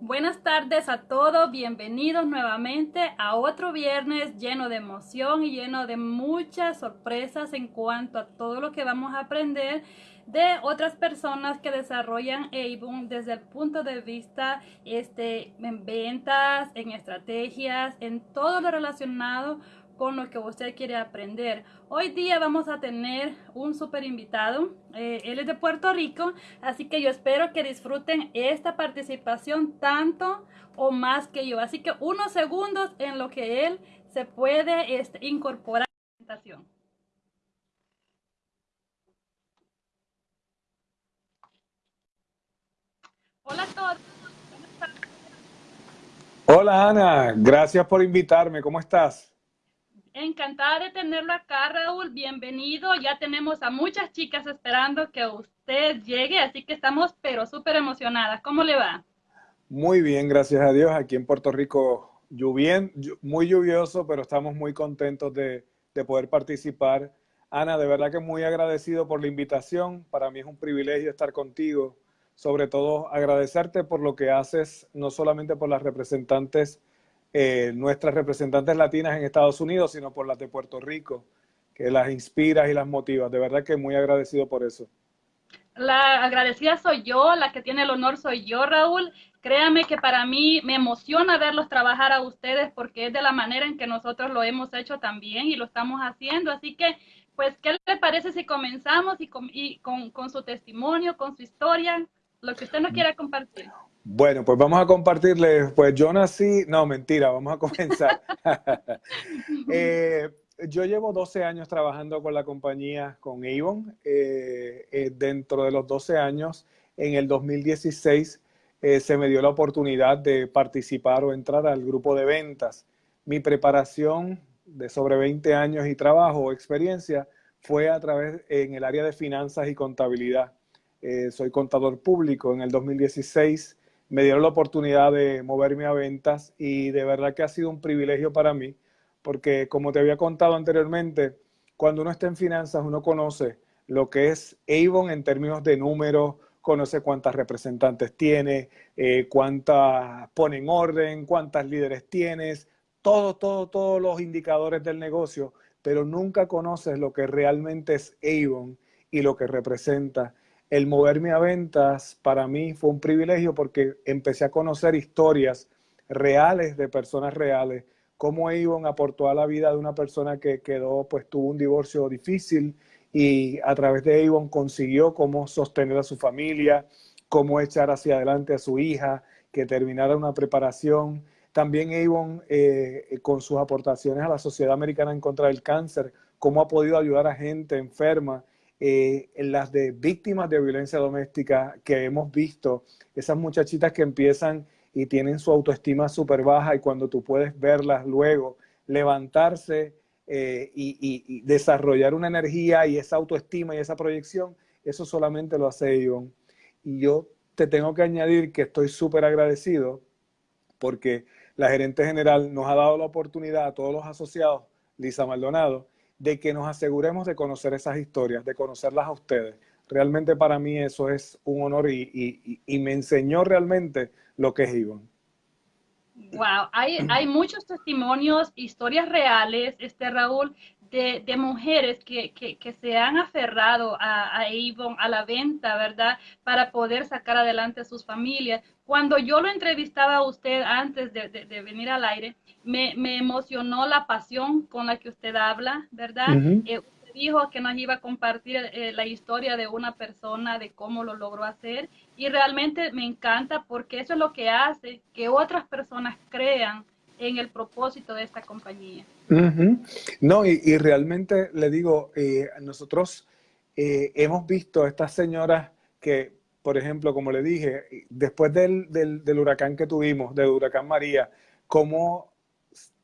Buenas tardes a todos, bienvenidos nuevamente a otro viernes lleno de emoción y lleno de muchas sorpresas en cuanto a todo lo que vamos a aprender de otras personas que desarrollan Avon desde el punto de vista este, en ventas, en estrategias, en todo lo relacionado con lo que usted quiere aprender. Hoy día vamos a tener un super invitado. Eh, él es de Puerto Rico, así que yo espero que disfruten esta participación tanto o más que yo. Así que unos segundos en lo que él se puede este, incorporar a la presentación. Hola a todos. Hola Ana, gracias por invitarme. ¿Cómo estás? Encantada de tenerlo acá, Raúl. Bienvenido. Ya tenemos a muchas chicas esperando que usted llegue, así que estamos pero súper emocionadas. ¿Cómo le va? Muy bien, gracias a Dios. Aquí en Puerto Rico, muy lluvioso, pero estamos muy contentos de, de poder participar. Ana, de verdad que muy agradecido por la invitación. Para mí es un privilegio estar contigo. Sobre todo agradecerte por lo que haces, no solamente por las representantes eh, nuestras representantes latinas en Estados Unidos, sino por las de Puerto Rico, que las inspiras y las motivas. De verdad que muy agradecido por eso. La agradecida soy yo, la que tiene el honor soy yo, Raúl. Créame que para mí me emociona verlos trabajar a ustedes porque es de la manera en que nosotros lo hemos hecho también y lo estamos haciendo. Así que, pues, ¿qué le parece si comenzamos y con, su testimonio, con su historia, lo que usted nos quiera compartir? Bueno, pues vamos a compartirles, pues yo nací, no, mentira, vamos a comenzar. eh, yo llevo 12 años trabajando con la compañía, con Avon. Eh, eh, dentro de los 12 años, en el 2016, eh, se me dio la oportunidad de participar o entrar al grupo de ventas. Mi preparación de sobre 20 años y trabajo o experiencia fue a través en el área de finanzas y contabilidad. Soy contador público. En el 2016 me dieron la oportunidad de moverme a ventas y de verdad que ha sido un privilegio para mí, porque como te había contado anteriormente, cuando uno está en finanzas, uno conoce lo que es Avon en términos de números, conoce cuántas representantes tiene, eh, cuántas pone en orden, cuántas líderes tienes, todos, todos, todos los indicadores del negocio, pero nunca conoces lo que realmente es Avon y lo que representa el moverme a ventas para mí fue un privilegio porque empecé a conocer historias reales de personas reales, cómo Avon aportó a la vida de una persona que quedó, pues tuvo un divorcio difícil y a través de Avon consiguió cómo sostener a su familia, cómo echar hacia adelante a su hija, que terminara una preparación. También Avon, eh, con sus aportaciones a la Sociedad Americana en contra del Cáncer, cómo ha podido ayudar a gente enferma eh, las de víctimas de violencia doméstica que hemos visto, esas muchachitas que empiezan y tienen su autoestima súper baja y cuando tú puedes verlas luego levantarse eh, y, desarrollar una energía y esa autoestima y esa proyección, eso solamente lo hace Ivonne. Y yo te tengo que añadir que estoy súper agradecido porque la gerente general nos ha dado la oportunidad a todos los asociados, Lisa Maldonado, de que nos aseguremos de conocer esas historias, de conocerlas a ustedes. Realmente para mí eso es un honor y, me enseñó realmente lo que es Ivonne. Wow, hay, hay muchos testimonios, historias reales, este Raúl, de, mujeres que, se han aferrado a, a a la venta, ¿verdad? Para poder sacar adelante a sus familias. Cuando yo lo entrevistaba a usted antes de, venir al aire, me, emocionó la pasión con la que usted habla, ¿verdad? Eh, usted dijo que nos iba a compartir eh, la historia de una persona, de cómo lo logró hacer. Y realmente me encanta porque eso es lo que hace que otras personas crean en el propósito de esta compañía. No, y, realmente le digo, eh, nosotros hemos visto a estas señoras que por ejemplo, como le dije, después del, del, huracán que tuvimos, del huracán María, cómo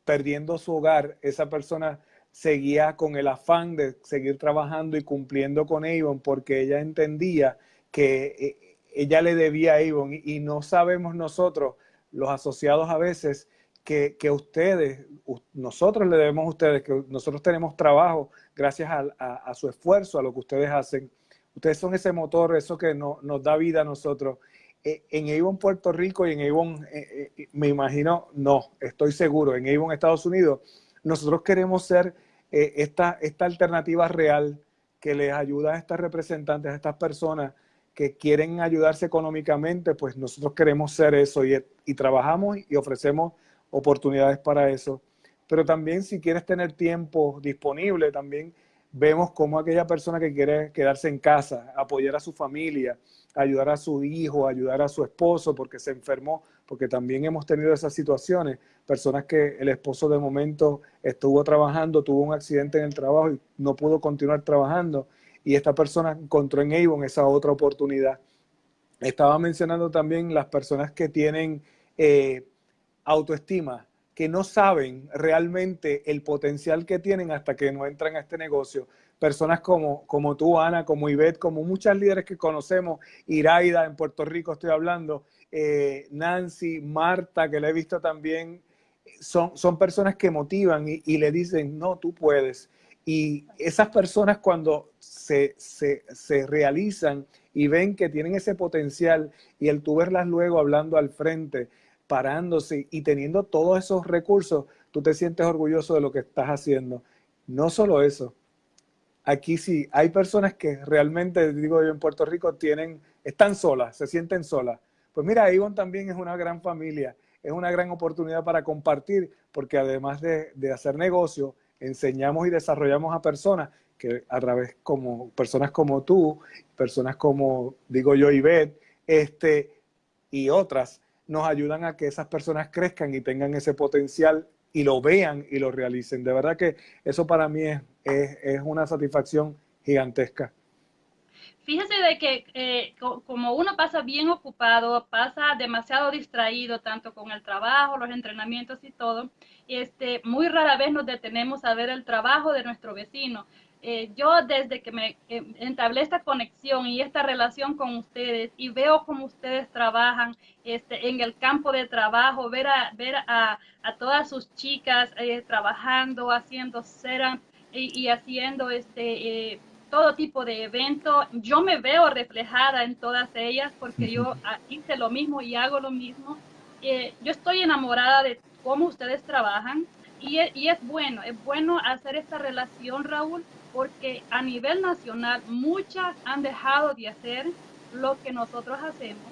perdiendo su hogar, esa persona seguía con el afán de seguir trabajando y cumpliendo con Avon porque ella entendía que eh, ella le debía a Avon. Y, no sabemos nosotros, los asociados a veces, que, que, ustedes, nosotros le debemos a ustedes, que nosotros tenemos trabajo gracias a su esfuerzo, a lo que ustedes hacen Ustedes son ese motor, eso que nos da vida a nosotros. eh, en Avon, Puerto Rico y en Avon, eh, eh, me imagino, no, estoy seguro, en Avon, Estados Unidos, nosotros queremos ser esta, alternativa real que les ayuda a estas representantes, a estas personas que quieren ayudarse económicamente, pues nosotros queremos ser eso y, y trabajamos y ofrecemos oportunidades para eso. Pero también si quieres tener tiempo disponible, también vemos cómo aquella persona que quiere quedarse en casa, apoyar a su familia, ayudar a su hijo, ayudar a su esposo porque se enfermó, porque también hemos tenido esas situaciones, personas que el esposo de momento estuvo trabajando, tuvo un accidente en el trabajo y no pudo continuar trabajando y esta persona encontró en Avon esa otra oportunidad. Estaba mencionando también las personas que tienen eh, autoestima, que no saben realmente el potencial que tienen hasta que no entran a este negocio. Personas como, como tú, Ana, como Ivette, como muchas líderes que conocemos, Iraida en Puerto Rico estoy hablando, eh, Nancy, Marta, que la he visto también, son, son personas que motivan y, y, le dicen, no, tú puedes. Y esas personas cuando se, se, se realizan y ven que tienen ese potencial y el tú verlas luego hablando al frente, parándose y teniendo todos esos recursos, tú te sientes orgulloso de lo que estás haciendo. No solo eso, aquí sí, hay personas que realmente, digo yo, en Puerto Rico tienen, están solas, se sienten solas. Pues mira, Avon también es una gran familia, es una gran oportunidad para compartir, porque además de, de hacer negocio, enseñamos y desarrollamos a personas que a través como personas como tú, personas como, digo yo, Ivette, este, y otras, nos ayudan a que esas personas crezcan y tengan ese potencial y lo vean y lo realicen. De verdad que eso para mí es, es, una satisfacción gigantesca. Fíjese de que eh, como uno pasa bien ocupado, pasa demasiado distraído, tanto con el trabajo, los entrenamientos y todo, este, muy rara vez nos detenemos a ver el trabajo de nuestro vecino. Eh, yo desde que me eh, entablé esta conexión y esta relación con ustedes y veo cómo ustedes trabajan este, en el campo de trabajo, ver a, ver a, a todas sus chicas eh, trabajando, haciendo cera y, y haciendo este, todo tipo de eventos, yo me veo reflejada en todas ellas porque yo ah, hice lo mismo y hago lo mismo. yo estoy enamorada de cómo ustedes trabajan y, y es bueno, es bueno hacer esta relación, Raúl, porque a nivel nacional muchas han dejado de hacer lo que nosotros hacemos,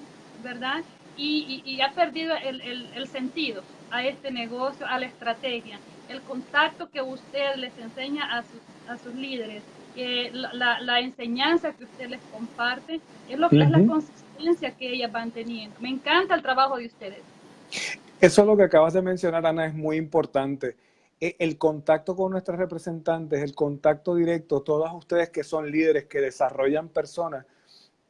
¿verdad? Y, ha perdido el, sentido a este negocio, a la estrategia, el contacto que usted les enseña a sus, a sus líderes, la, enseñanza que usted les comparte, es, lo, es la consistencia que ellas van teniendo. Me encanta el trabajo de ustedes. Eso es lo que acabas de mencionar, Ana, es muy importante. E, el contacto con nuestros representantes, el contacto directo, todas ustedes que son líderes, que desarrollan personas,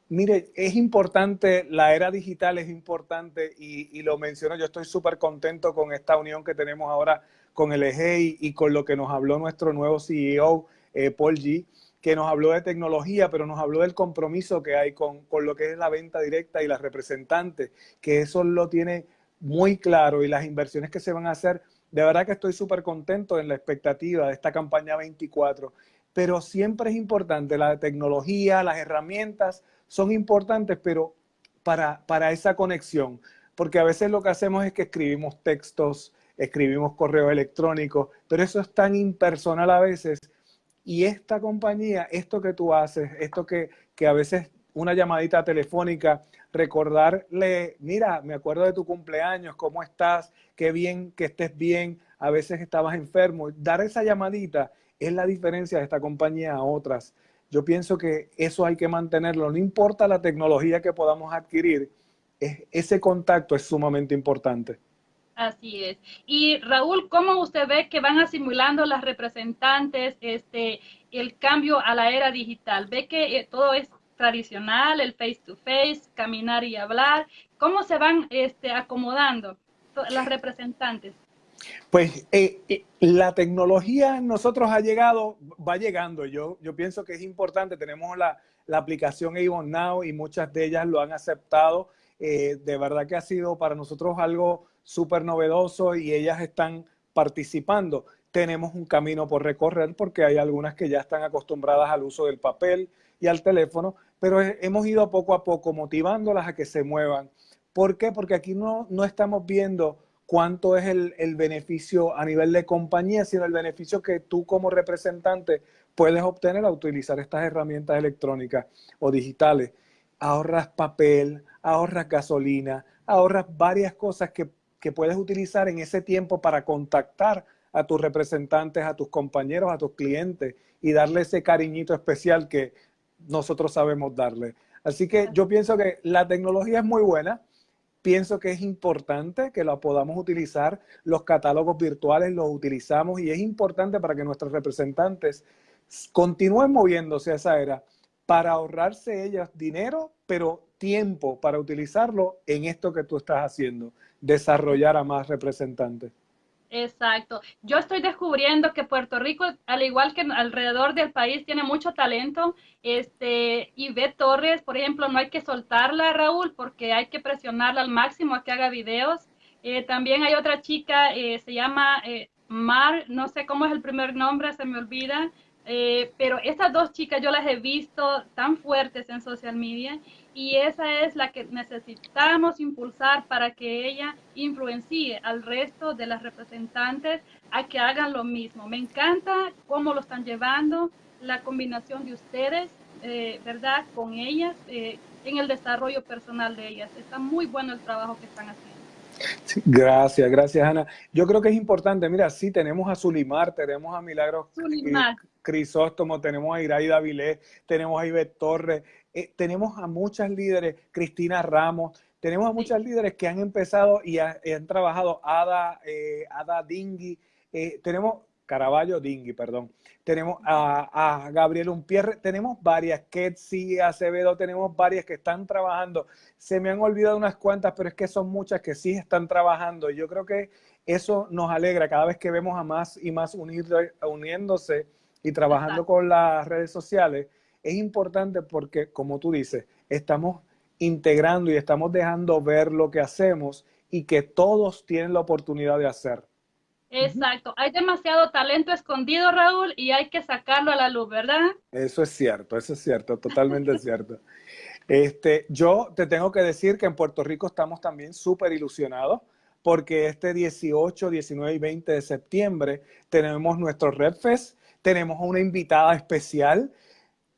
mire, es importante, la era digital es importante y, lo menciono, yo estoy súper contento con esta unión que tenemos ahora con el EGEI y con lo que nos habló nuestro nuevo CEO, eh, Paul G., que nos habló de tecnología, pero nos habló del compromiso que hay con, con lo que es la venta directa y las representantes, que eso lo tiene muy claro y las inversiones que se van a hacer de verdad que estoy súper contento en la expectativa de esta campaña 24, pero siempre es importante, la tecnología, las herramientas son importantes, pero para, para esa conexión, porque a veces lo que hacemos es que escribimos textos, escribimos correo electrónico, pero eso es tan impersonal a veces. Y esta compañía, esto que tú haces, esto que, que a veces una llamadita telefónica, recordarle, mira, me acuerdo de tu cumpleaños, ¿cómo estás? Qué bien que estés bien, a veces estabas enfermo. Dar esa llamadita es la diferencia de esta compañía a otras. Yo pienso que eso hay que mantenerlo, no importa la tecnología que podamos adquirir, ese contacto es sumamente importante. Así es. Y Raúl, ¿cómo usted ve que van asimilando las representantes este, el cambio a la era digital? ¿Ve que eh, todo es tradicional, el face to face, caminar y hablar? ¿Cómo se van este, acomodando las representantes? Pues eh, eh, la tecnología en nosotros ha llegado, va llegando. Yo, yo pienso que es importante. Tenemos la, la aplicación Avon Now y muchas de ellas lo han aceptado. Eh, de verdad que ha sido para nosotros algo súper novedoso y ellas están participando. Tenemos un camino por recorrer porque hay algunas que ya están acostumbradas al uso del papel y al teléfono, pero hemos ido poco a poco motivándolas a que se muevan. ¿Por qué? Porque aquí no, no estamos viendo cuánto es el, el, beneficio a nivel de compañía, sino el beneficio que tú como representante puedes obtener al utilizar estas herramientas electrónicas o digitales. Ahorras papel, ahorras gasolina, ahorras varias cosas que, que puedes utilizar en ese tiempo para contactar a tus representantes, a tus compañeros, a tus clientes y darle ese cariñito especial que nosotros sabemos darle. Así que yo pienso que la tecnología es muy buena, pienso que es importante que la podamos utilizar, los catálogos virtuales los utilizamos y es importante para que nuestros representantes continúen moviéndose a esa era para ahorrarse ellas dinero, pero tiempo para utilizarlo en esto que tú estás haciendo, desarrollar a más representantes. Exacto. Yo estoy descubriendo que Puerto Rico, al igual que alrededor del país, tiene mucho talento. Este, Ivette Torres, por ejemplo, no hay que soltarla, Raúl, porque hay que presionarla al máximo a que haga videos. Eh, también hay otra chica, eh, se llama eh, Mar, no sé cómo es el primer nombre, se me olvida, eh, pero estas dos chicas yo las he visto tan fuertes en social media y esa es la que necesitamos impulsar para que ella influencie al resto de las representantes a que hagan lo mismo. Me encanta cómo lo están llevando, la combinación de ustedes, eh, ¿verdad?, con ellas eh, en el desarrollo personal de ellas. Está muy bueno el trabajo que están haciendo gracias, gracias Ana. Yo creo que es importante, mira, sí, tenemos a Zulimar, tenemos a Milagros Crisóstomo, tenemos a Iraida Vilés, tenemos a Ivette Torres, eh, tenemos a muchas líderes, Cristina Ramos, tenemos a muchas líderes que han empezado y, han trabajado, Ada, eh, Ada Dingui, eh, tenemos Caraballo Dingui, perdón. Tenemos a, a Gabriel Umpierre, tenemos varias, Ketsi, Acevedo, tenemos varias que están trabajando. Se me han olvidado unas cuantas, pero es que son muchas que sí están trabajando. Yo creo que eso nos alegra cada vez que vemos a más y más uniéndose y trabajando con las redes sociales. Es importante porque, como tú dices, estamos integrando y estamos dejando ver lo que hacemos y que todos tienen la oportunidad de hacer. Exacto, hay demasiado talento escondido, Raúl, y hay que sacarlo a la luz, ¿verdad? Eso es cierto, eso es cierto, totalmente cierto. Este, yo te tengo que decir que en Puerto Rico estamos también súper ilusionados porque este 18, 19 y 20 de septiembre tenemos nuestro RedFest, tenemos una invitada especial.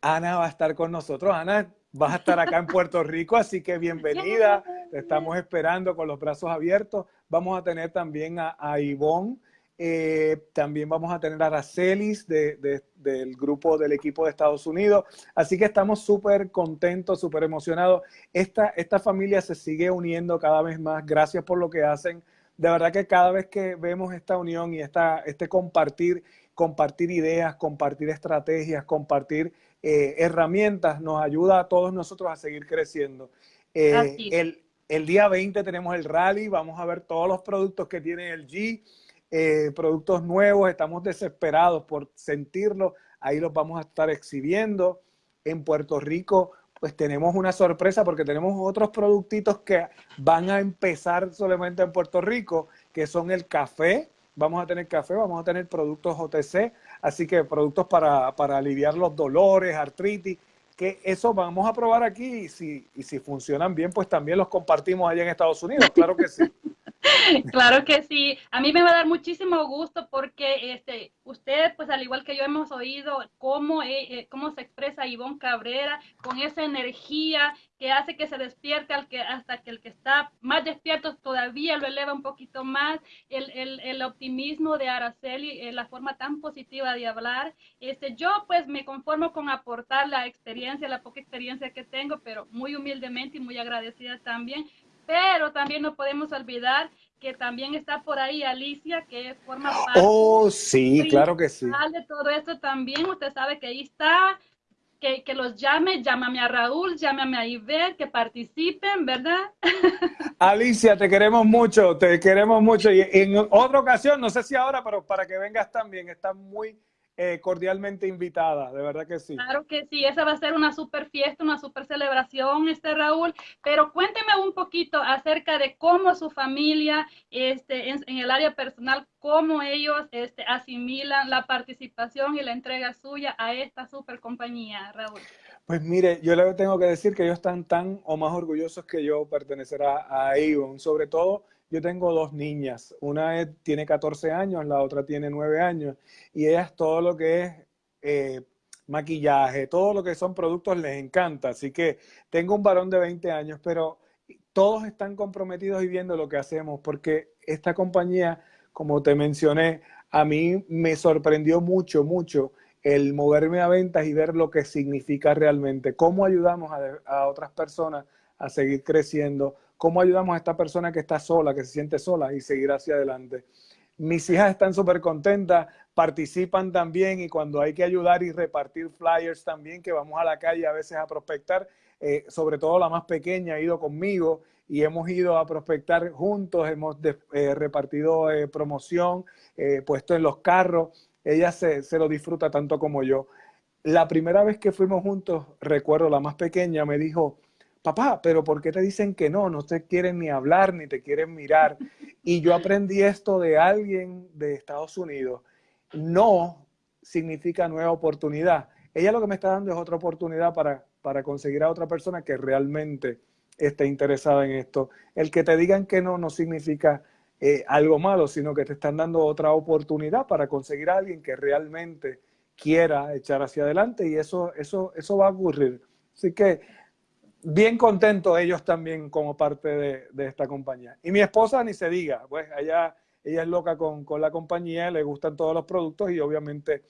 Ana va a estar con nosotros. Ana, vas a estar acá en Puerto Rico, así que bienvenida. Te estamos esperando con los brazos abiertos. Vamos a tener también a, a Ivonne, eh, también vamos a tener a Aracelis del grupo del equipo de Estados Unidos. Así que estamos súper contentos, súper emocionados. Esta, esta familia se sigue uniendo cada vez más. Gracias por lo que hacen. De verdad que cada vez que vemos esta unión y esta, este compartir, compartir ideas, compartir estrategias, compartir eh, herramientas, nos ayuda a todos nosotros a seguir creciendo. Eh, el, el día 20 tenemos el rally, vamos a ver todos los productos que tiene el G, eh, productos nuevos, estamos desesperados por sentirlo, ahí los vamos a estar exhibiendo. En Puerto Rico, pues tenemos una sorpresa porque tenemos otros productitos que van a empezar solamente en Puerto Rico, que son el café, vamos a tener café, vamos a tener productos OTC, así que productos para, para aliviar los dolores, artritis, que eso vamos a probar aquí y si, y si funcionan bien, pues también los compartimos allá en Estados Unidos, claro que sí. Claro que sí. A mí me va a dar muchísimo gusto porque este, ustedes, pues al igual que yo, hemos oído cómo, eh, eh, cómo se expresa Ivonne Cabrera con esa energía que hace que se despierte al que, hasta que el que está más despierto todavía lo eleva un poquito más. El, el, el optimismo de Araceli, eh, la forma tan positiva de hablar. Este, yo pues me conformo con aportar la experiencia, la poca experiencia que tengo, pero muy humildemente y muy agradecida también pero también no podemos olvidar que también está por ahí Alicia, que forma parte oh, sí, claro que sí. de todo esto también. Usted sabe que ahí está, que, que, los llame, llámame a Raúl, llámame a Iber, que participen, ¿verdad? Alicia, te queremos mucho, te queremos mucho. Y en otra ocasión, no sé si ahora, pero para que vengas también, está muy eh, cordialmente invitada, de verdad que sí. Claro que sí, esa va a ser una super fiesta, una super celebración, este Raúl, pero cuénteme un poquito acerca de cómo su familia, este, en, el área personal, cómo ellos este, asimilan la participación y la entrega suya a esta super compañía, Raúl. Pues mire, yo le tengo que decir que ellos están tan o más orgullosos que yo pertenecer a, a Avon. Sobre todo, yo tengo dos niñas. Una tiene 14 años, la otra tiene 9 años. Y ellas todo lo que es eh, maquillaje, todo lo que son productos les encanta. Así que tengo un varón de 20 años, pero todos están comprometidos y viendo lo que hacemos, porque esta compañía, como te mencioné, a mí me sorprendió mucho, mucho el moverme a ventas y ver lo que significa realmente, cómo ayudamos a, otras personas a seguir creciendo, cómo ayudamos a esta persona que está sola, que se siente sola y seguir hacia adelante. Mis hijas están súper contentas, participan también y cuando hay que ayudar y repartir flyers también, que vamos a la calle a veces a prospectar, eh, sobre todo la más pequeña ha ido conmigo y hemos ido a prospectar juntos, hemos eh, repartido eh, promoción, puesto en los carros ella se, lo disfruta tanto como yo. La primera vez que fuimos juntos, recuerdo, la más pequeña me dijo, papá, pero ¿por qué te dicen que no? No te quieren ni hablar, ni te quieren mirar. Y yo aprendí esto de alguien de Estados Unidos. No significa nueva oportunidad. Ella lo que me está dando es otra oportunidad para, para conseguir a otra persona que realmente esté interesada en esto. El que te digan que no no significa eh, algo malo, sino que te están dando otra oportunidad para conseguir a alguien que realmente quiera echar hacia adelante y eso, eso, eso va a ocurrir. Así que bien contento ellos también como parte de, esta compañía. Y mi esposa ni se diga, pues ella, ella es loca con, la compañía, le gustan todos los productos y obviamente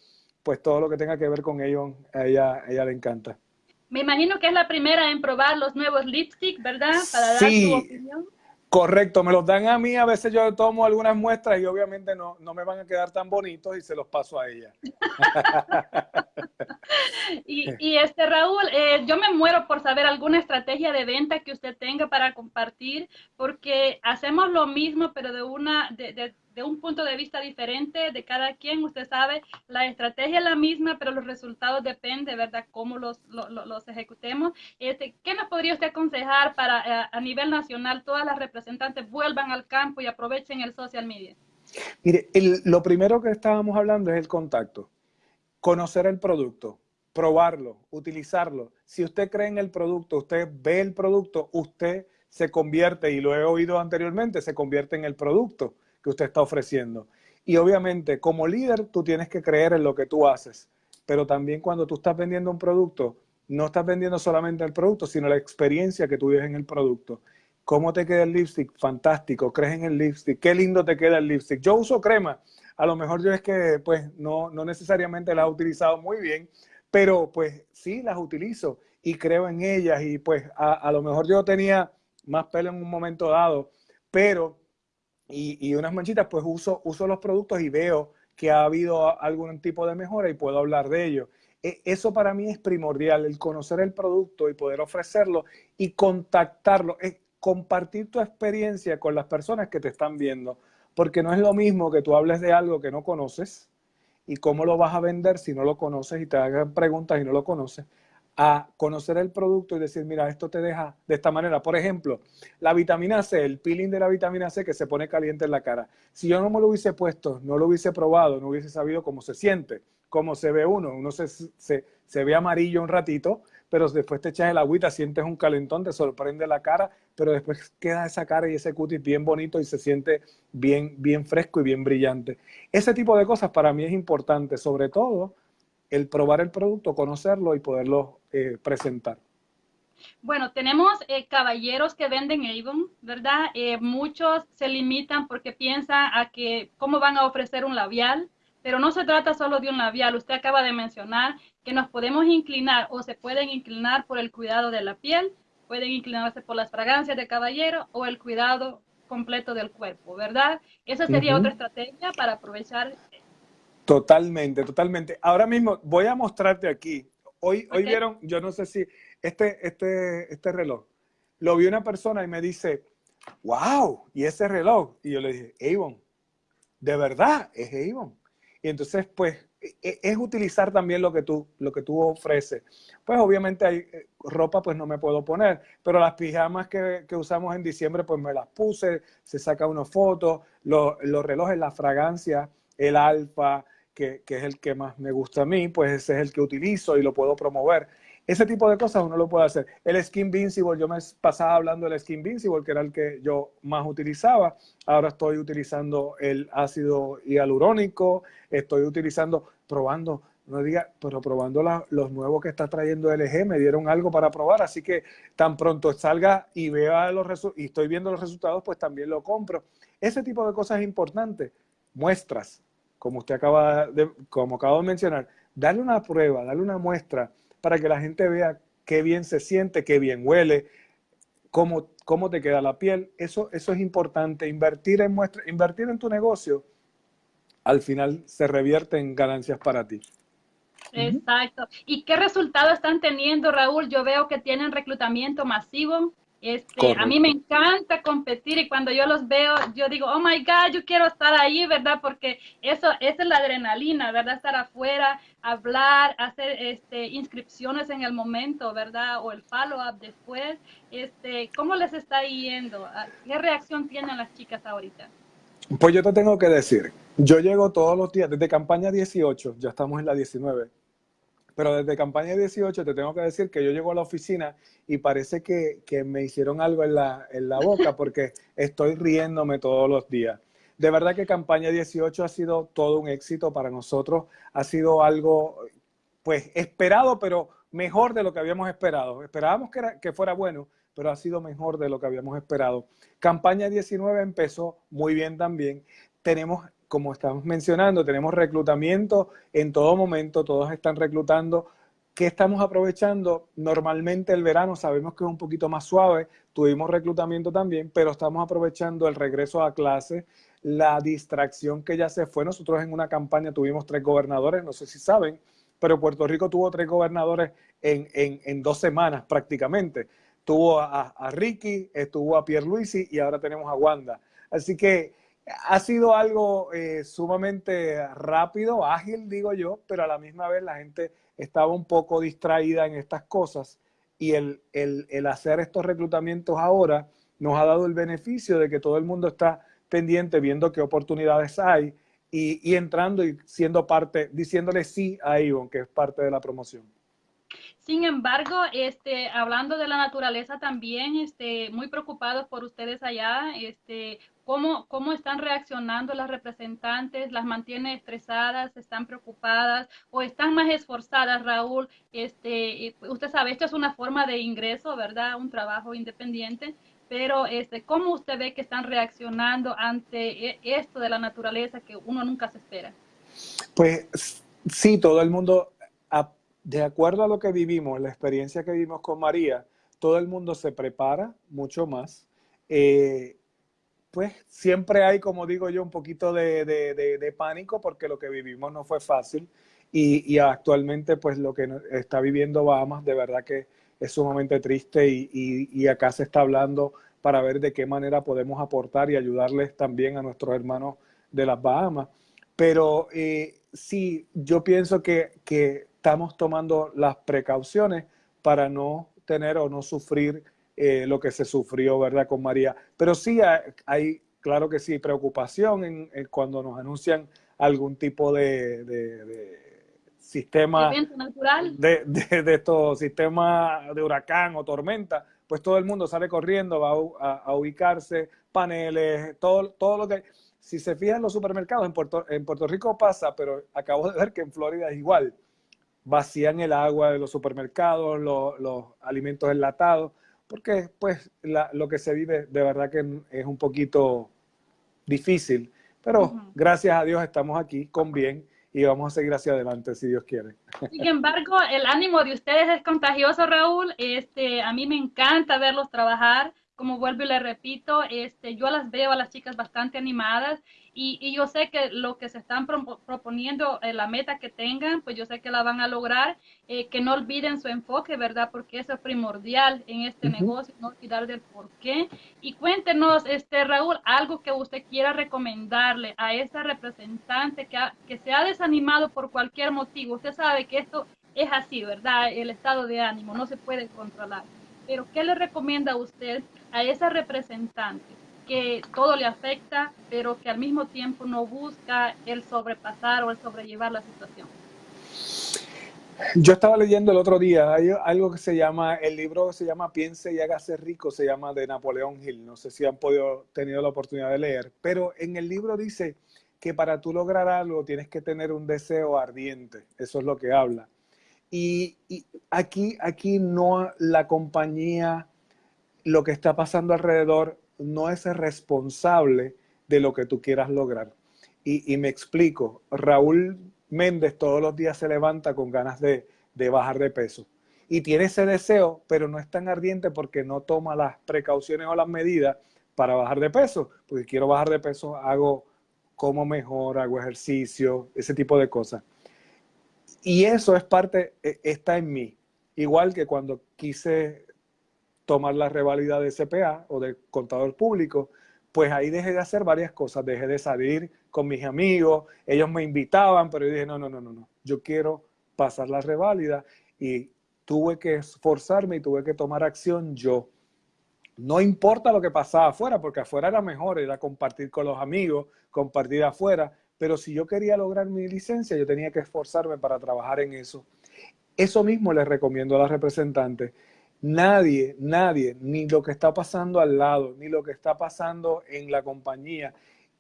pues todo lo que tenga que ver con ellos a ella, ella le encanta. Me imagino que es la primera en probar los nuevos lipsticks, ¿verdad? Para dar su opinión. Correcto, me los dan a mí, a veces yo tomo algunas muestras y obviamente no, no me van a quedar tan bonitos y se los paso a ella. y, este Raúl, eh, yo me muero por saber alguna estrategia de venta que usted tenga para compartir, porque hacemos lo mismo, pero de una, de un punto de vista diferente de cada quien. Usted sabe, la estrategia es la misma, pero los resultados dependen, ¿verdad?, cómo los, los, ejecutemos. Este, ¿Qué nos podría usted aconsejar para eh, a nivel nacional todas las representantes vuelvan al campo y aprovechen el social media? Mire, lo primero que estábamos hablando es el contacto. Conocer el producto, probarlo, utilizarlo. Si usted cree en el producto, usted ve el producto, usted se convierte, y lo he oído anteriormente, se convierte en el producto que usted está ofreciendo. Y obviamente, como líder, tú tienes que creer en lo que tú haces, pero también cuando tú estás vendiendo un producto, no estás vendiendo solamente el producto, sino la experiencia que tú vives en el producto. ¿Cómo te queda el lipstick? Fantástico, crees en el lipstick, qué lindo te queda el lipstick. Yo uso crema, a lo mejor yo es que pues no, no necesariamente las he utilizado muy bien, pero pues sí las utilizo y creo en ellas y pues a, a lo mejor yo tenía más pelo en un momento dado, pero y, unas manchitas, pues uso, uso los productos y veo que ha habido algún tipo de mejora y puedo hablar de ello. E, eso para mí es primordial, el conocer el producto y poder ofrecerlo y contactarlo, es compartir tu experiencia con las personas que te están viendo, porque no es lo mismo que tú hables de algo que no conoces y cómo lo vas a vender si no lo conoces y te hagan preguntas y no lo conoces, a conocer el producto y decir, mira, esto te deja de esta manera. Por ejemplo, la vitamina C, el peeling de la vitamina C que se pone caliente en la cara. Si yo no me lo hubiese puesto, no lo hubiese probado, no hubiese sabido cómo se siente, cómo se ve uno. Uno se, se, se ve amarillo un ratito, pero después te echas el agüita, sientes un calentón, te sorprende la cara, pero después queda esa cara y ese cutis bien bonito y se siente bien, bien fresco y bien brillante. Ese tipo de cosas para mí es importante, sobre todo el probar el producto, conocerlo y poderlo eh, presentar. Bueno, tenemos eh, caballeros que venden Avon, ¿verdad? Eh, muchos se limitan porque piensan a que cómo van a ofrecer un labial, pero no se trata solo de un labial. Usted acaba de mencionar que nos podemos inclinar o se pueden inclinar por el cuidado de la piel, pueden inclinarse por las fragancias de caballero o el cuidado completo del cuerpo, ¿verdad? Esa sería otra estrategia para aprovechar Totalmente, totalmente. Ahora mismo voy a mostrarte aquí. Hoy, hoy vieron, yo no sé si este, este, este reloj, lo vi una persona y me dice, wow, ¿y ese reloj? Y yo le dije, Avon, de verdad, es Avon. Y entonces, pues, e, e, es utilizar también lo que tú, lo que tú ofreces. Pues obviamente hay eh, ropa, pues no me puedo poner, pero las pijamas que, que usamos en diciembre, pues me las puse, se saca una foto, los relojes, la fragancia, el alfa, que, es el que más me gusta a mí, pues ese es el que utilizo y lo puedo promover. ese tipo de cosas uno lo puede hacer. El Skin Invincible, yo me pasaba hablando del Skin Invincible, que era el que yo más utilizaba. Ahora estoy utilizando el ácido hialurónico, estoy utilizando, probando, no diga, pero probando los nuevos que está trayendo LG, me dieron algo para probar, así que tan pronto salga y vea los y estoy viendo los resultados, pues también lo compro. Ese tipo de cosas es importante. Muestras, como usted acaba de, como acabo de mencionar, darle una prueba, darle una muestra para que la gente vea qué bien se siente, qué bien huele, cómo, cómo te queda la piel. Eso, eso es importante. Invertir en, muestra, invertir en tu negocio al final se revierte en ganancias para ti. Exacto. ¿Y qué resultados están teniendo, Raúl? Yo veo que tienen reclutamiento masivo. Este, a mí me encanta competir y cuando yo los veo, yo digo, oh my God, yo quiero estar ahí, ¿verdad? Porque eso, esa es la adrenalina, ¿verdad? Estar afuera, hablar, hacer este, inscripciones en el momento, ¿verdad? O el follow-up después. Este, ¿Cómo les está yendo? ¿Qué reacción tienen las chicas ahorita? Pues yo te tengo que decir, yo llego todos los días, desde campaña 18, ya estamos en la 19, pero desde campaña 18 te tengo que decir que yo llego a la oficina y parece que, me hicieron algo en la, en la boca porque estoy riéndome todos los días. De verdad que campaña 18 ha sido todo un éxito para nosotros, ha sido algo pues esperado, pero mejor de lo que habíamos esperado. Esperábamos que, que fuera bueno, pero ha sido mejor de lo que habíamos esperado. Campaña 19 empezó muy bien también. Tenemos como estamos mencionando, tenemos reclutamiento en todo momento, todos están reclutando. ¿Qué estamos aprovechando? Normalmente el verano sabemos que es un poquito más suave, tuvimos reclutamiento también, pero estamos aprovechando el regreso a clase, la distracción que ya se fue. Nosotros en una campaña tuvimos tres gobernadores, no sé si saben, pero Puerto Rico tuvo tres gobernadores en, en, dos semanas prácticamente. Tuvo a, Ricky, estuvo a Pierluisi y ahora tenemos a Wanda. Así que ha sido algo eh, sumamente rápido, ágil, digo yo, pero a la misma vez la gente estaba un poco distraída en estas cosas y el, hacer estos reclutamientos ahora nos ha dado el beneficio de que todo el mundo está pendiente viendo qué oportunidades hay y, y entrando y siendo parte, diciéndole sí a Ivon, que es parte de la promoción. Sin embargo, este, hablando de la naturaleza también, este, muy preocupados por ustedes allá, este, ¿cómo, cómo están reaccionando las representantes, las mantiene estresadas, están preocupadas o están más esforzadas, Raúl. Este, usted sabe, esto es una forma de ingreso, ¿verdad? Un trabajo independiente, pero este, ¿cómo usted ve que están reaccionando ante e, esto de la naturaleza que uno nunca se espera? Pues sí, todo el mundo de acuerdo a lo que vivimos, la experiencia que vivimos con María, todo el mundo se prepara mucho más. Eh, pues siempre hay, como digo yo, un poquito de, pánico porque lo que vivimos no fue fácil y, actualmente pues lo que está viviendo Bahamas de verdad que es sumamente triste y, acá se está hablando para ver de qué manera podemos aportar y ayudarles también a nuestros hermanos de las Bahamas. Pero eh, sí, yo pienso que, que estamos tomando las precauciones para no tener o no sufrir eh, lo que se sufrió, ¿verdad?, con María. Pero sí hay, claro que sí, preocupación en, cuando nos anuncian algún tipo de, sistema natural. De, de, estos sistemas de huracán o tormenta, pues todo el mundo sale corriendo, va a, ubicarse, paneles, todo, todo lo que... Si se fijan en los supermercados, en Puerto, en Puerto Rico pasa, pero acabo de ver que en Florida es igual vacían el agua de los supermercados, los, alimentos enlatados, porque pues lo que se vive de verdad que es un poquito difícil, pero gracias a Dios estamos aquí con bien y vamos a seguir hacia adelante si Dios quiere. Sin embargo, el ánimo de ustedes es contagioso, Raúl. Este, a mí me encanta verlos trabajar como vuelvo y le repito, este, yo las veo a las chicas bastante animadas y, yo sé que lo que se están proponiendo, eh, la meta que tengan, pues yo sé que la van a lograr, eh, que no olviden su enfoque, ¿verdad? Porque eso es primordial en este negocio, no olvidar del por qué. Y cuéntenos, este, Raúl, algo que usted quiera recomendarle a esa representante que, que se ha desanimado por cualquier motivo. Usted sabe que esto es así, ¿verdad? El estado de ánimo no se puede controlar. Pero ¿qué le recomienda a usted a esa representante que todo le afecta, pero que al mismo tiempo no busca el sobrepasar o el sobrellevar la situación? Yo estaba leyendo el otro día, algo que se llama, el libro que se llama Piense y hágase rico, se llama de Napoleón Hill, no sé si han podido, tenido la oportunidad de leer, pero en el libro dice que para tú lograr algo tienes que tener un deseo ardiente, eso es lo que habla. Y, y aquí, aquí no la compañía, lo que está pasando alrededor, no es responsable de lo que tú quieras lograr. Y, y me explico, Raúl Méndez todos los días se levanta con ganas de, bajar de peso. Y tiene ese deseo, pero no es tan ardiente porque no toma las precauciones o las medidas para bajar de peso. Porque quiero bajar de peso, hago como mejor, hago ejercicio, ese tipo de cosas. Y eso es parte, e, está en mí. Igual que cuando quise tomar la revalida de CPA o de contador público, pues ahí dejé de hacer varias cosas, dejé de salir con mis amigos, ellos me invitaban, pero yo dije, no, no, no, no, no, yo quiero pasar la reválida y tuve que esforzarme y tuve que tomar acción yo. No importa lo que pasaba afuera, porque afuera era mejor, era compartir con los amigos, compartir afuera, pero si yo quería lograr mi licencia, yo tenía que esforzarme para trabajar en eso. Eso mismo les recomiendo a las representantes Nadie, nadie, ni lo que está pasando al lado, ni lo que está pasando en la compañía.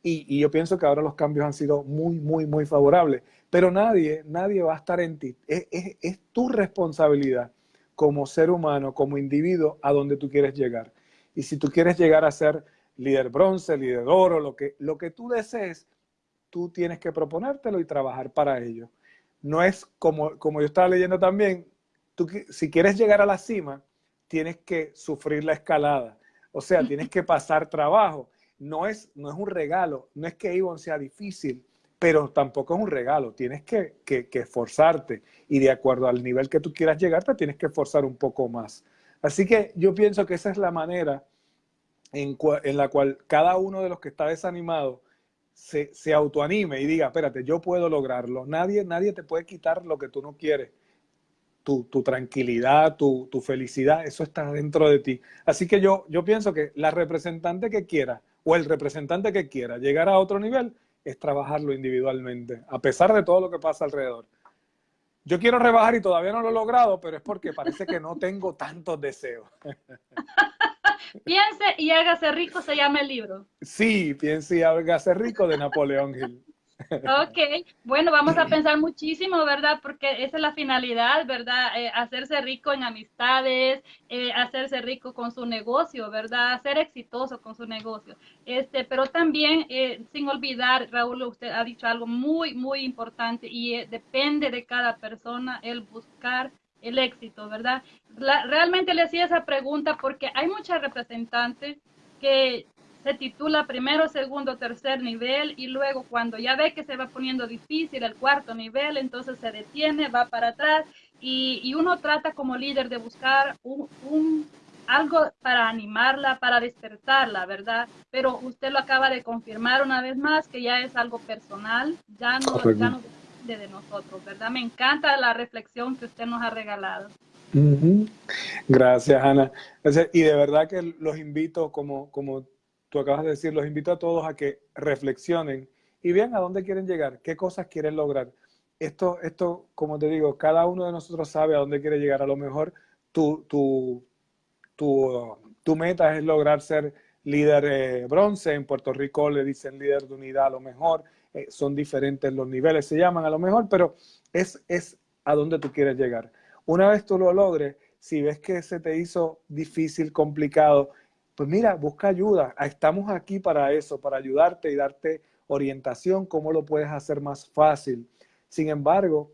Y, yo pienso que ahora los cambios han sido muy, muy, muy favorables. Pero nadie, nadie va a estar en ti. Es, es tu responsabilidad como ser humano, como individuo, a donde tú quieres llegar. Y si tú quieres llegar a ser líder bronce, líder oro, lo que, lo que tú desees, tú tienes que proponértelo y trabajar para ello. No es como, como yo estaba leyendo también, tú, si quieres llegar a la cima, tienes que sufrir la escalada. O sea, tienes que pasar trabajo. No es, no es un regalo, no es que Avon sea difícil, pero tampoco es un regalo. Tienes que, que, esforzarte y de acuerdo al nivel que tú quieras llegar, te tienes que esforzar un poco más. Así que yo pienso que esa es la manera en, en la cual cada uno de los que está desanimado se, se, autoanime y diga, espérate, yo puedo lograrlo. Nadie, nadie te puede quitar lo que tú no quieres tu, tranquilidad, tu, felicidad, eso está dentro de ti. Así que yo, yo pienso que la representante que quiera o el representante que quiera llegar a otro nivel es trabajarlo individualmente, a pesar de todo lo que pasa alrededor. Yo quiero rebajar y todavía no lo he logrado, pero es porque parece que no tengo tantos deseos. Piense y hágase rico se llama el libro. Sí, Piense y hágase rico de Napoleón Hill. Ok, bueno, vamos a pensar muchísimo, ¿verdad? Porque esa es la finalidad, ¿verdad? Eh, hacerse rico en amistades, eh, hacerse rico con su negocio, ¿verdad? Ser exitoso con su negocio. Este, pero también, eh, sin olvidar, Raúl, usted ha dicho algo muy, muy importante y depende de cada persona el buscar el éxito, ¿verdad? realmente le hacía esa pregunta porque hay muchas representantes que se titula primero, segundo, tercer nivel y luego cuando ya ve que se va poniendo difícil el cuarto nivel, entonces se detiene, va para atrás y, uno trata como líder de buscar un, algo para animarla, para despertarla, ¿verdad? Pero usted lo acaba de confirmar una vez más que ya es algo personal, ya no, ya no depende de nosotros, ¿verdad? Me encanta la reflexión que usted nos ha regalado. Gracias, Ana. Y de verdad que los invito, como, como tú acabas de decir, los invito a todos a que reflexionen y vean a dónde quieren llegar, qué cosas quieren lograr. Esto, esto, como te digo, cada uno de nosotros sabe a dónde quiere llegar. A lo mejor tu, tu, tu, tu meta es lograr ser líder eh, bronce. En Puerto Rico le dicen líder de unidad a lo mejor. Eh, son diferentes los niveles, se llaman a lo mejor, pero es, es a dónde tú quieres llegar. Una vez tú lo logres, si ves que se te hizo difícil, complicado, pues mira, busca ayuda. Estamos aquí para eso, para ayudarte y darte orientación, cómo lo puedes hacer más fácil. Sin embargo,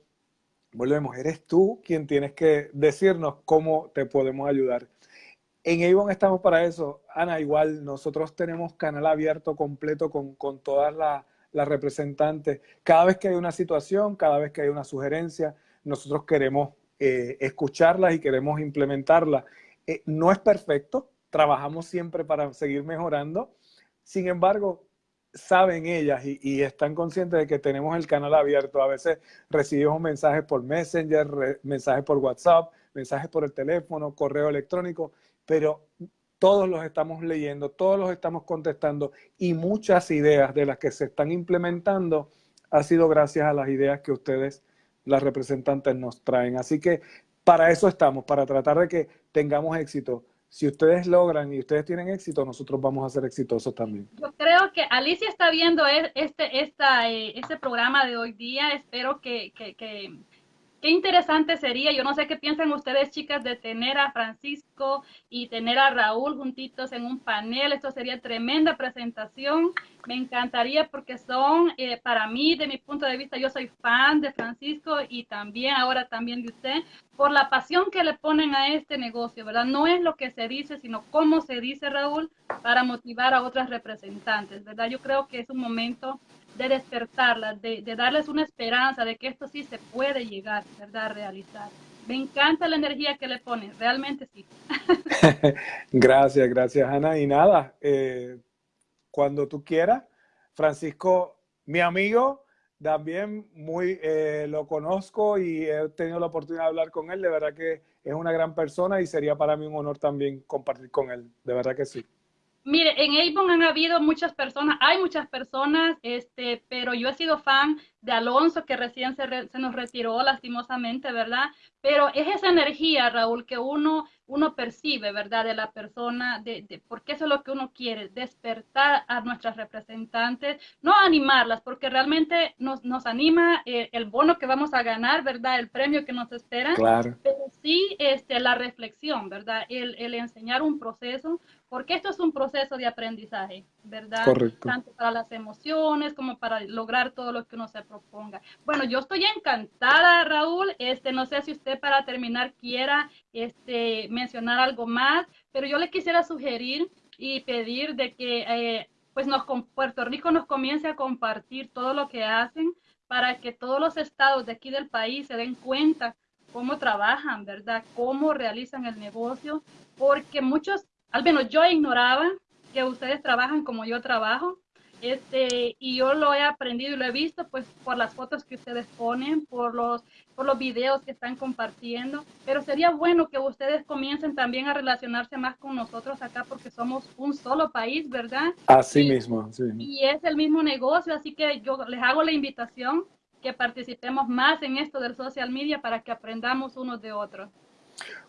volvemos, eres tú quien tienes que decirnos cómo te podemos ayudar. En Avon estamos para eso. Ana, igual nosotros tenemos canal abierto completo con, todas las representantes. Cada vez que hay una situación, cada vez que hay una sugerencia, nosotros queremos eh, escucharlas y queremos implementarla. Eh, no es perfecto, trabajamos siempre para seguir mejorando. Sin embargo, saben ellas y, están conscientes de que tenemos el canal abierto. A veces recibimos mensajes por Messenger, mensajes por WhatsApp, mensajes por el teléfono, correo electrónico, pero todos los estamos leyendo, todos los estamos contestando y muchas ideas de las que se están implementando ha sido gracias a las ideas que ustedes las representantes nos traen. Así que para eso estamos, para tratar de que tengamos éxito. Si ustedes logran y ustedes tienen éxito, nosotros vamos a ser exitosos también. Yo creo que Alicia está viendo e, este, esta, eh, este programa de hoy día. Espero que, que, que Qué interesante sería, yo no sé qué piensan ustedes chicas de tener a Francisco y tener a Raúl juntitos en un panel, esto sería tremenda presentación, me encantaría porque son, eh, para mí, de mi punto de vista, yo soy fan de Francisco y también ahora también de usted, por la pasión que le ponen a este negocio, ¿verdad? No es lo que se dice, sino cómo se dice, Raúl, para motivar a otras representantes, ¿verdad? Yo creo que es un momento de despertarlas, de, darles una esperanza de que esto sí se puede llegar, ¿verdad?, realizar. Me encanta la energía que le ponen, realmente sí. gracias, gracias, Ana. Y nada, eh, cuando tú quieras, Francisco, mi amigo, también muy eh, lo conozco y he tenido la oportunidad de hablar con él. De verdad que es una gran persona y sería para mí un honor también compartir con él. De verdad que sí. Mire, en Avon han habido muchas personas, hay muchas personas, este, pero yo he sido fan de Alonso, que recién se, se, nos retiró lastimosamente, ¿verdad? Pero es esa energía, Raúl, que uno, uno percibe, ¿verdad? De la persona, de, de, porque eso es lo que uno quiere, despertar a nuestras representantes, no animarlas, porque realmente nos, nos anima eh, el bono que vamos a ganar, ¿verdad? El premio que nos espera. Claro. Pero sí este, la reflexión, ¿verdad? El, el enseñar un proceso, porque esto es un proceso de aprendizaje, ¿verdad? Correcto. Tanto para las emociones como para lograr todo lo que uno se proponga. Bueno, yo estoy encantada, Raúl. Este, no sé si usted para terminar quiera este, mencionar algo más, pero yo le quisiera sugerir y pedir de que eh, pues nos, Puerto Rico nos comience a compartir todo lo que hacen para que todos los estados de aquí del país se den cuenta cómo trabajan, ¿verdad? Cómo realizan el negocio, porque muchos al menos yo ignoraba que ustedes trabajan como yo trabajo. Este, y yo lo he aprendido y lo he visto pues por las fotos que ustedes ponen, por los, por los videos que están compartiendo, pero sería bueno que ustedes comiencen también a relacionarse más con nosotros acá porque somos un solo país, ¿verdad? Así mismo, sí. Y es el mismo negocio, así que yo les hago la invitación que participemos más en esto del social media para que aprendamos unos de otros.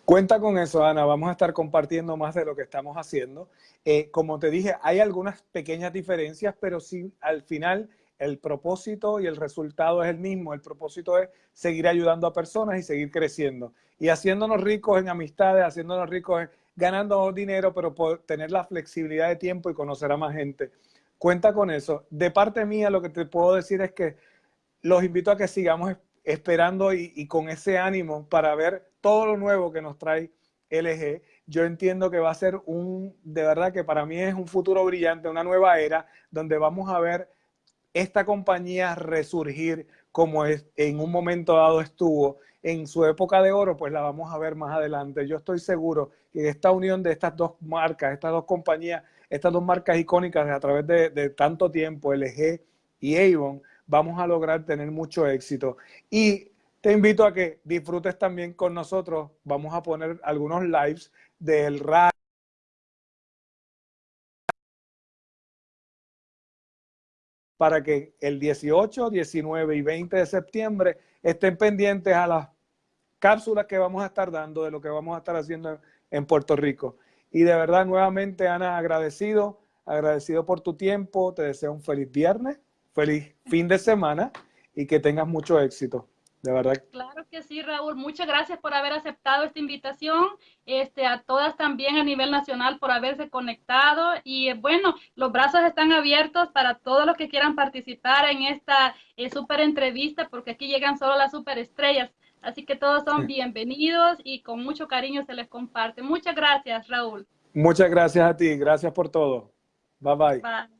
Cuenta con eso, Ana. Vamos a estar compartiendo más de lo que estamos haciendo. Eh, como te dije, hay algunas pequeñas diferencias, pero sí, al final el propósito y el resultado es el mismo. El propósito es seguir ayudando a personas y seguir creciendo. Y haciéndonos ricos en amistades, haciéndonos ricos ganando dinero, pero por tener la flexibilidad de tiempo y conocer a más gente. Cuenta con eso. De parte mía, lo que te puedo decir es que los invito a que sigamos esperando y, con ese ánimo para ver todo lo nuevo que nos trae LG. Yo entiendo que va a ser un, de verdad que para mí es un futuro brillante, una nueva era, donde vamos a ver esta compañía resurgir como es, en un momento dado estuvo en su época de oro, pues la vamos a ver más adelante. Yo estoy seguro que esta unión de estas dos marcas, estas dos compañías, estas dos marcas icónicas a través de, de tanto tiempo, LG y Avon, vamos a lograr tener mucho éxito. Y te invito a que disfrutes también con nosotros. Vamos a poner algunos lives del radio. para que el 18, 19 y 20 de septiembre estén pendientes a las cápsulas que vamos a estar dando de lo que vamos a estar haciendo en Puerto Rico. Y de verdad, nuevamente, Ana, agradecido, agradecido por tu tiempo, te deseo un feliz viernes feliz fin de semana y que tengas mucho éxito. De verdad. Claro que sí, Raúl. Muchas gracias por haber aceptado esta invitación. Este, a todas también a nivel nacional por haberse conectado. Y bueno, los brazos están abiertos para todos los que quieran participar en esta eh, super entrevista, porque aquí llegan solo las superestrellas. Así que todos son bienvenidos y con mucho cariño se les comparte. Muchas gracias, Raúl. Muchas gracias a ti. Gracias por todo. bye. Bye.